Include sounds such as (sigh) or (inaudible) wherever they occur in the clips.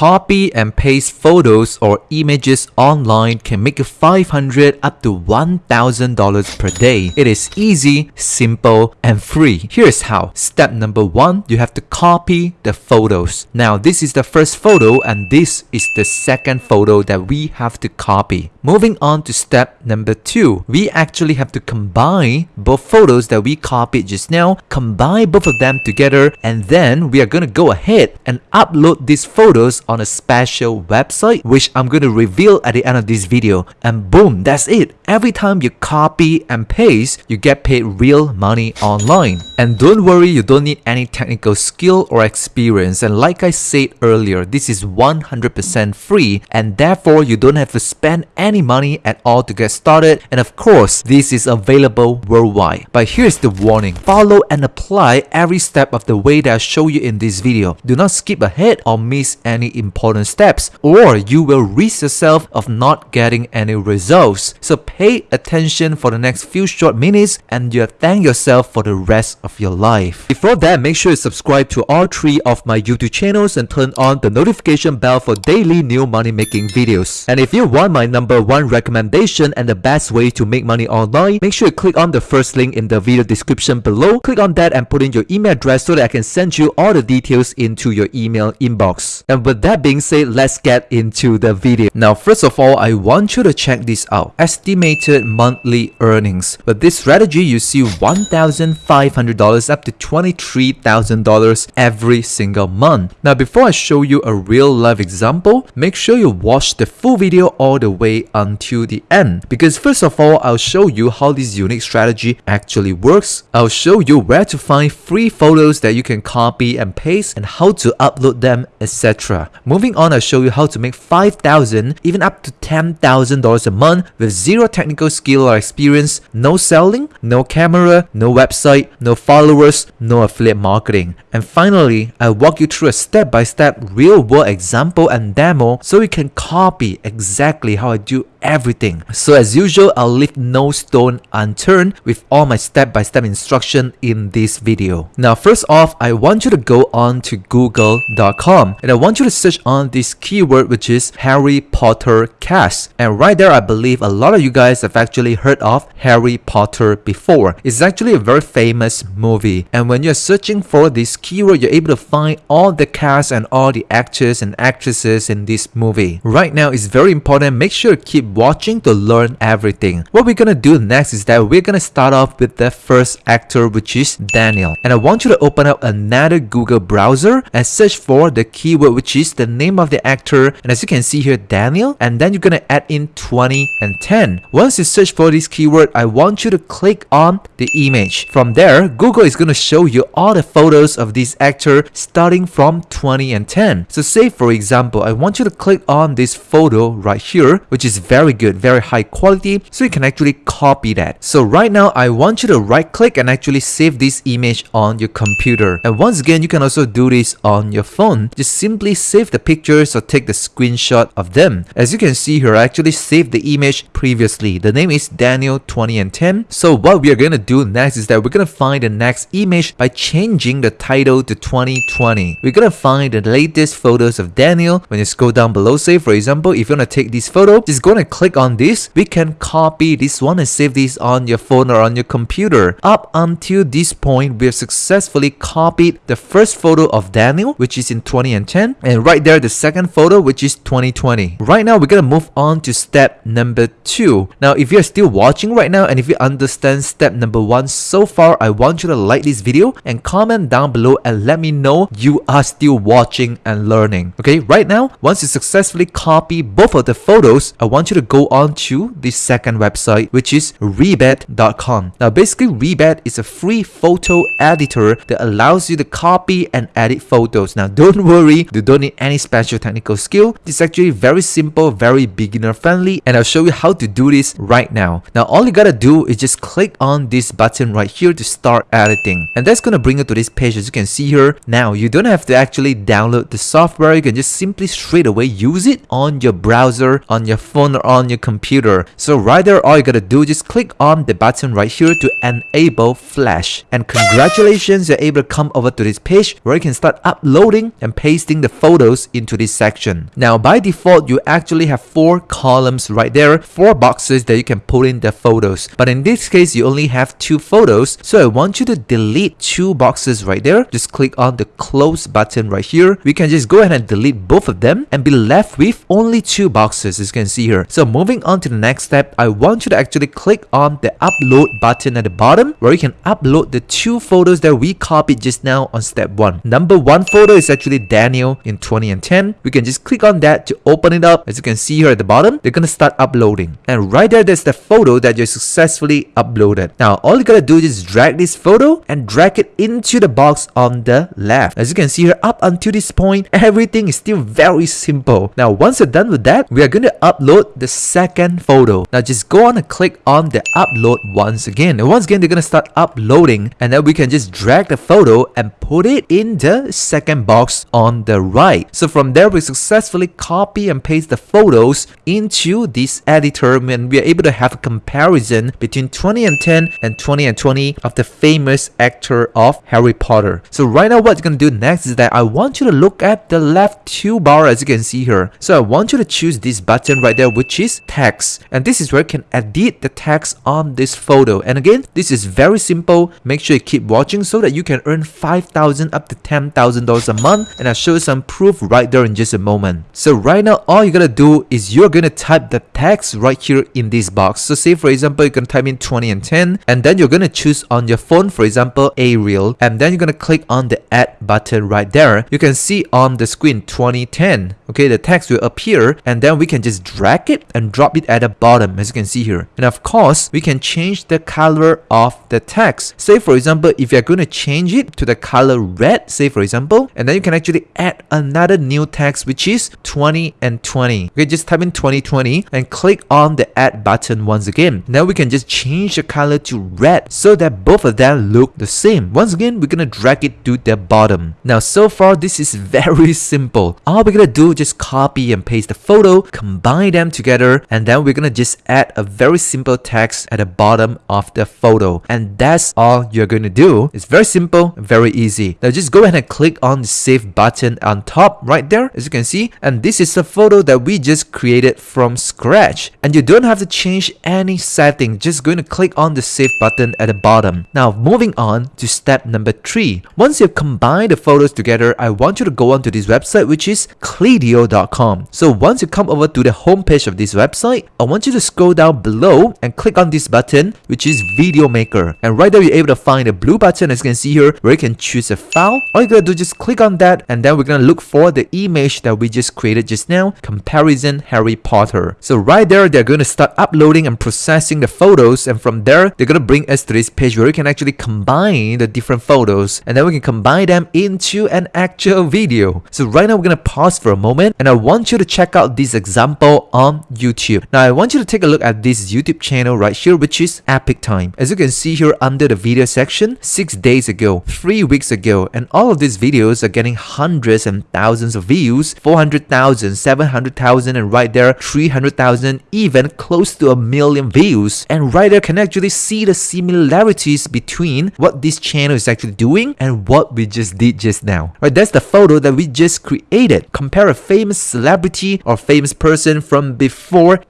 Copy and paste photos or images online can make you 500 up to $1,000 per day. It is easy, simple, and free. Here's how. Step number one, you have to copy the photos. Now, this is the first photo and this is the second photo that we have to copy. Moving on to step number two, we actually have to combine both photos that we copied just now, combine both of them together, and then we are going to go ahead and upload these photos on a special website which I'm going to reveal at the end of this video. And boom that's it. Every time you copy and paste you get paid real money online. And don't worry you don't need any technical skill or experience. And like I said earlier this is 100% free and therefore you don't have to spend any money at all to get started and of course this is available worldwide but here's the warning follow and apply every step of the way that I show you in this video do not skip ahead or miss any important steps or you will risk yourself of not getting any results. So pay attention for the next few short minutes and you'll thank yourself for the rest of your life. Before that, make sure you subscribe to all three of my YouTube channels and turn on the notification bell for daily new money making videos. And if you want my number one recommendation and the best way to make money online, make sure you click on the first link in the video description below. Click on that and put in your email address so that I can send you all the details into your email inbox. And with that being said, let's get into the video. Now, first of all, I want you to check this out. Estimated monthly earnings. With this strategy, you see $1,500 up to $23,000 every single month. Now, before I show you a real life example, make sure you watch the full video all the way until the end. Because first of all, I'll show you how this unique strategy actually works. I'll show you where to find free photos that you can copy and paste and how to upload them, etc. Moving on, I'll show you how to make 5000 even up to $10,000 a month with zero technical skill or experience, no selling, no camera, no website, no followers, no affiliate marketing. And finally, I'll walk you through a step-by-step real-world example and demo so you can copy exactly how I do you everything. So as usual, I'll leave no stone unturned with all my step-by-step -step instruction in this video. Now first off, I want you to go on to google.com and I want you to search on this keyword which is Harry Potter cast. And right there, I believe a lot of you guys have actually heard of Harry Potter before. It's actually a very famous movie. And when you're searching for this keyword, you're able to find all the cast and all the actors and actresses in this movie. Right now, it's very important. Make sure to keep watching to learn everything. What we're gonna do next is that we're gonna start off with the first actor which is Daniel. And I want you to open up another Google browser and search for the keyword which is the name of the actor. And as you can see here Daniel. And then you're gonna add in 20 and 10 once you search for this keyword I want you to click on the image. From there Google is gonna show you all the photos of this actor starting from 20 and 10 so say for example I want you to click on this photo right here which is very good very high quality so you can actually copy that so right now I want you to right click and actually save this image on your computer and once again you can also do this on your phone just simply save save the pictures or take the screenshot of them. As you can see here, I actually saved the image previously. The name is Daniel 20 and 10. So what we are going to do next is that we're going to find the next image by changing the title to 2020. We're going to find the latest photos of Daniel. When you scroll down below, say for example, if you want to take this photo, just go and click on this. We can copy this one and save this on your phone or on your computer. Up until this point, we have successfully copied the first photo of Daniel, which is in 20 and 10. And right there the second photo which is 2020 right now we're gonna move on to step number two now if you're still watching right now and if you understand step number one so far i want you to like this video and comment down below and let me know you are still watching and learning okay right now once you successfully copy both of the photos i want you to go on to the second website which is ribbet.com now basically rebed is a free photo editor that allows you to copy and edit photos now don't (laughs) worry you don't need any special technical skill. It's actually very simple, very beginner friendly and I'll show you how to do this right now. Now all you gotta do is just click on this button right here to start editing and that's gonna bring you to this page as you can see here. Now you don't have to actually download the software, you can just simply straight away use it on your browser, on your phone phone on your computer. So right there, all you gotta do, just click on the button right here to enable flash. And congratulations, you're able to come over to this page where you can start uploading and pasting the photos into this section. Now by default, you actually have four columns right there, four boxes that you can put in the photos. But in this case, you only have two photos. So I want you to delete two boxes right there. Just click on the close button right here. We can just go ahead and delete both of them and be left with only two boxes as you can see here. So moving on to the next step, I want you to actually click on the upload button at the bottom where you can upload the two photos that we copied just now on step 1. Number one photo is actually Daniel in 20 and 10. We can just click on that to open it up. As you can see here at the bottom, they're gonna start uploading. And right there, there's the photo that you successfully uploaded. Now, all you gotta do is drag this photo and drag it into the box on the left. As you can see here, up until this point, everything is still very simple. Now, once you're done with that, we are to upload the second photo. Now, just go on and click on the upload once again. And once again, they're to start uploading and then we can just drag the photo and put it in the second box on the right. So from there, we successfully copy and paste the photos into this editor and we are able to have a comparison between 20 and 10 and 20 and 20 of the famous actor of Harry Potter. So right now, what you're to do next is that I want you to look at the left two bar as you can see here. So I want you to choose this button right there which is text and this is where you can edit the text on this photo and again this is very simple make sure you keep watching so that you can earn 5,000 up to $10,000 a month and I'll show you some proof right there in just a moment. So right now all you gotta do is you're gonna type the text right here in this box. So say for example you're gonna type in 20 and 10 and then you're gonna choose on your phone for example Arial and then you're gonna click on the add button right there. You can see on the screen 2010 okay the text will appear and then we can just drag it and drop it at the bottom as you can see here. And of course we can change the color of the text. Say for example if you're going to change it to the color red say for example and then you can actually add another new text which is 20 and 20 okay just type in 2020 and click on the add button once again. Now we can just change the color to red so that both of them look the same. Once again we're gonna drag it to the bottom. Now so far this is (laughs) very simple. All we're gonna do just copy and paste the photo, combine them together, and then we're gonna just add a very simple text at the bottom of the photo. And that's all you're gonna do. It's very simple, very easy. Now just go ahead and click on the save button on top right there, as you can see. And this is the photo that we just created from scratch. And you don't have to change any setting, just going to click on the save button at the bottom. Now moving on to step number three. Once you've combined the photos together, I want you to go onto this website which is Clideo video.com. So once you come over to the homepage of this website, I want you to scroll down below and click on this button, which is Video Maker. And right there, you're able to find a blue button as you can see here, where you can choose a file. All you gotta do is just click on that, and then we're gonna look for the image that we just created just now, comparison Harry Potter. So right there, they're gonna start uploading and processing the photos, and from there, they're gonna bring us to this page where you can actually combine the different photos, and then we can combine them into an actual video. So right now, we're gonna pause for a moment and I want you to check out this example on YouTube. Now I want you to take a look at this YouTube channel right here which is Epic Time. As you can see here under the video section, 6 days ago, 3 weeks ago and all of these videos are getting hundreds and thousands of views, 400,000, 700,000 and right there 300,000 even close to a million views and right there can actually see the similarities between what this channel is actually doing and what we just did just now. Right, that's the photo that we just created. Compare a famous celebrity or famous person from before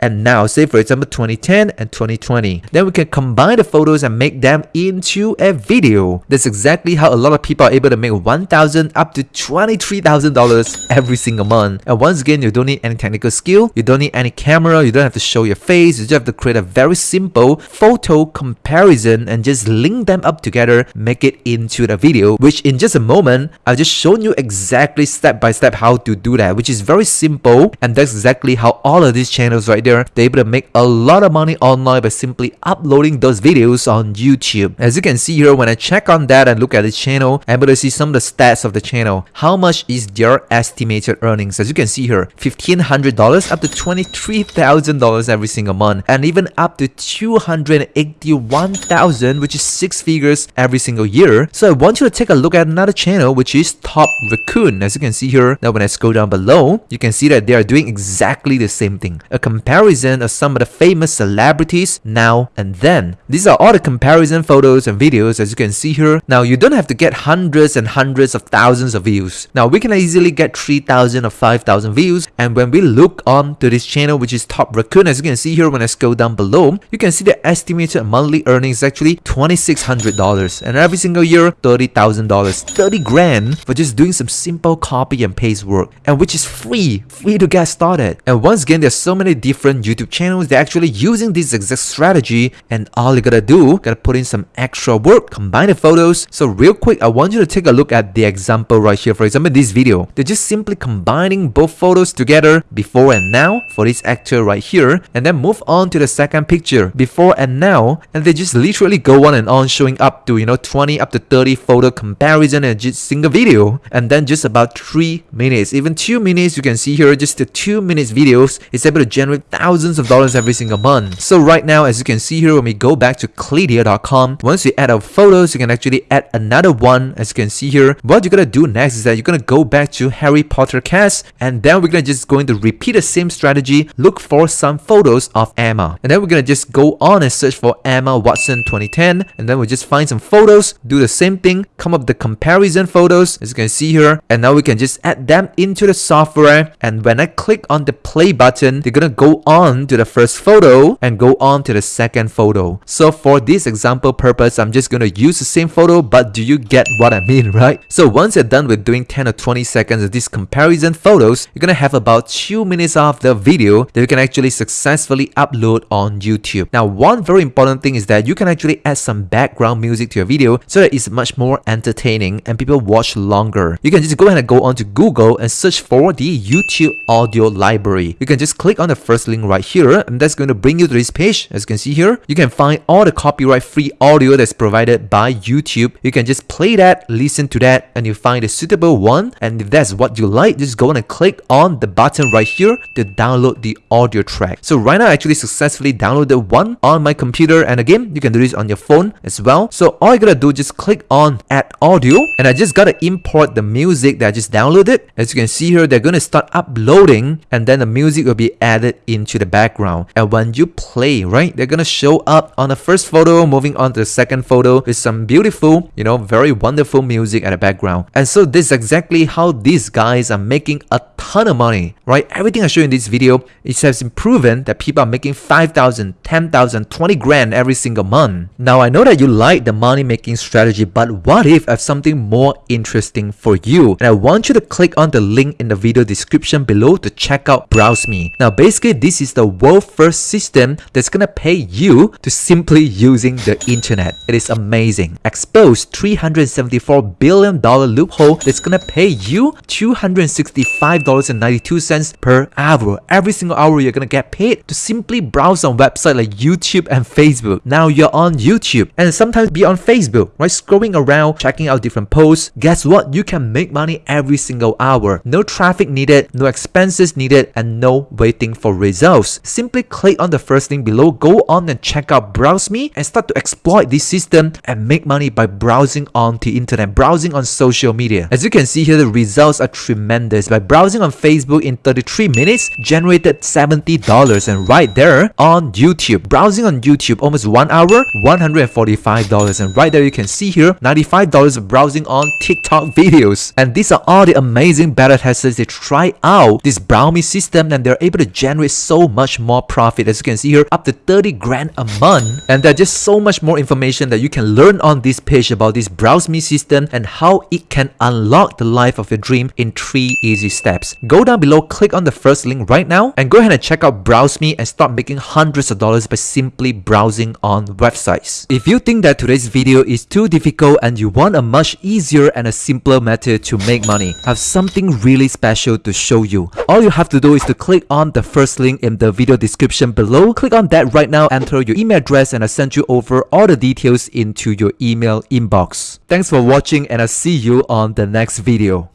and now, say for example 2010 and 2020. Then we can combine the photos and make them into a video. That's exactly how a lot of people are able to make 1,000 up to $23,000 every single month. And once again, you don't need any technical skill, you don't need any camera, you don't have to show your face, you just have to create a very simple photo comparison and just link them up together, make it into the video, which in just a moment, I've just shown you exactly step by step how to do that, which is very simple and that's exactly how all of these channels right there they're able to make a lot of money online by simply uploading those videos on YouTube. As you can see here when I check on that and look at the channel I'm able to see some of the stats of the channel. How much is their estimated earnings? As you can see here $1,500 up to $23,000 every single month and even up to 281,000 which is six figures every single year. So I want you to take a look at another channel which is Top Raccoon. As you can see here now when I scroll down below you can see that they are doing exactly the same something, a comparison of some of the famous celebrities now and then. These are all the comparison photos and videos as you can see here. Now you don't have to get hundreds and hundreds of thousands of views. Now we can easily get 3000 or 5000 views and when we look on to this channel which is Top Raccoon as you can see here when I scroll down below, you can see the estimated monthly earnings actually $2600 and every single year $30,000, 30 grand for just doing some simple copy and paste work and which is free, free to get started. And once again there's so many different YouTube channels they're actually using this exact strategy and all you gotta do, gotta put in some extra work, combine the photos. So real quick I want you to take a look at the example right here. For example this video, they're just simply combining both photos together before and now for this actor right here and then move on to the second picture before and now and they just literally go on and on showing up to you know 20 up to 30 photo comparison in a single video and then just about 3 minutes even 2 minutes you can see here just the 2 minutes videos is able to generate thousands of dollars every single month. So right now as you can see here when we go back to Clideo.com once you add our photos you can actually add another one as you can see here. What you're gonna do next is that you're gonna go back to Harry Potter cast and then we're gonna just going to repeat the same strategy look for some photos of Emma. And then we're gonna just go on and search for Emma Watson 2010 and then we'll just find some photos do the same thing come up the comparison photos as you can see here. And now we can just add them into the software and when I click on the play button they're gonna go on to the first photo and go on to the second photo. So for this example purpose I'm just gonna use the same photo but do you get what I mean (laughs) right? So once you're done with doing 10 or 20 seconds of these comparison photos you're gonna have about 2 minutes of the video that you can actually successfully upload on YouTube. Now one very important thing is that you can actually add some background music to your video so that it's much more entertaining and people watch longer. You can just go ahead and go onto Google and search for the YouTube audio library. You can just click on the first link right here and that's going to bring you to this page. As you can see here you can find all the copyright free audio that's provided by YouTube. You can just play that listen to that and you find a suitable one. And if that's what you like just go and click on the button right here to download the audio track. So right now I actually successfully downloaded one on my computer and again you can do this on your phone as well. So all you gotta do just click on add audio and I just gotta import the music that I just downloaded. As you can see here they're gonna start uploading and then the music will be added into the background. And when you play right they're gonna show up on the first photo moving on to the second photo with some beautiful you know very wonderful music at the background. And so this is exactly how these guys are making a ton of money right? Everything I show in this video it has been proven that people are making 5,000 10,000 20 grand every single month. Now I know that you like the money making strategy but what if I have something more interesting for you? And I want you to click on the link in the video description below to check out Browse Me. Now basically this is the world first system that's gonna pay you to simply using the internet. It is amazing. Expose 374 billion dollar loophole that's gonna pay you 265 dollars and 92 cents per hour. Every single hour you're gonna get paid to simply browse on websites like YouTube and Facebook. Now you're on YouTube. And sometimes be on Facebook right? Scrolling around checking out different posts. Guess what? You can make money every single hour. No traffic needed no expenses needed and no waiting for results. Simply click on the first link below go on and check out browse me and start to exploit this system and make money by browsing on the internet browsing on social media. As you can see here the results are tremendous. By browsing on Facebook in 33 minutes generated $70 and right there on YouTube. Browsing on YouTube almost one hour $145 and right there you can see here $95 browsing on TikTok videos. And these are all the amazing beta testers. They try out this Browse Me system and they're able to generate so much more profit. As you can see here up to 30 grand a month. And there's just so much more information that you can learn on this page about this Browse Me system and how it can unlock the life of your dream in three easy steps. Go down below click on the first link right now and go ahead and check out Browse Me and start making hundreds of dollars by simply browsing on websites. If you think that today's video is too difficult and you want a much easier and a simpler method to make money I have something really special to show you all you have to do is to click on the first link in the video description below. Click on that right now enter your email address and I'll send you over all the details into your email inbox. Thanks for watching and I'll see you on the next video